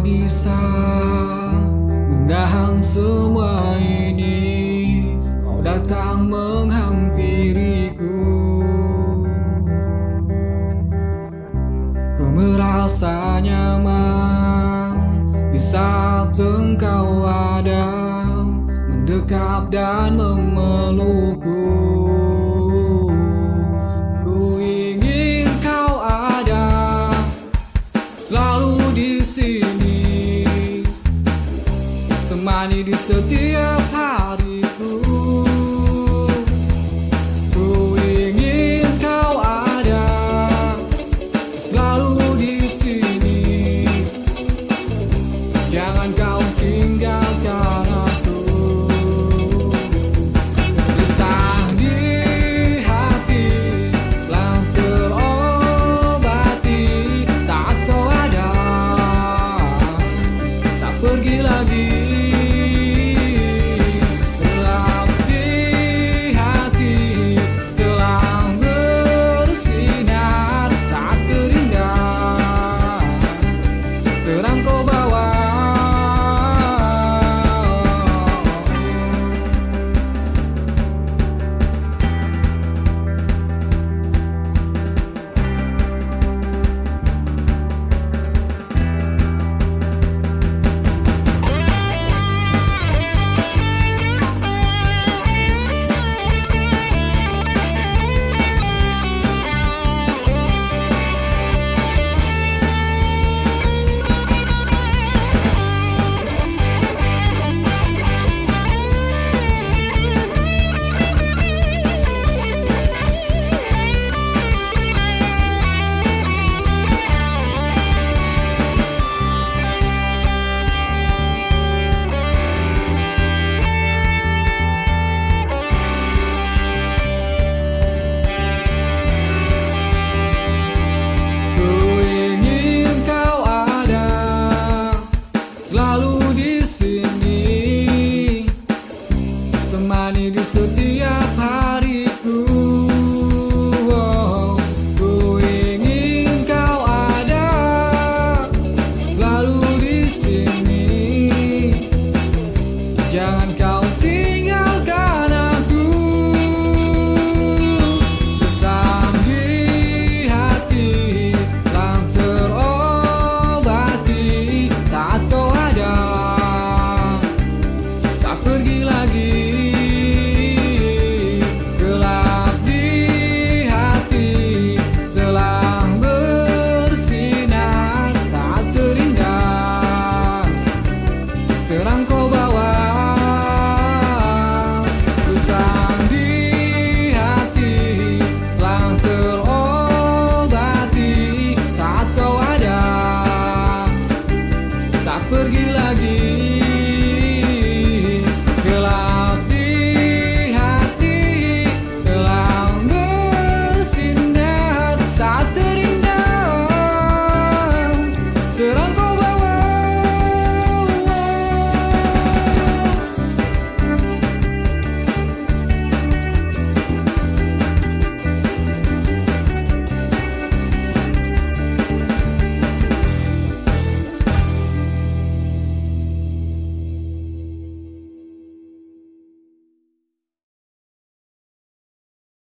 bisa menahan semua ini. Kau datang menghampiriku. Ku merasa nyaman di saat engkau ada Mendekat dan memelukku jalani di setiap hariku. Ku ingin kau ada Selalu di sini. Jangan kau tinggalkan aku. Kisah di hati Telah terobati. Saat kau ada Tak pergi lagi.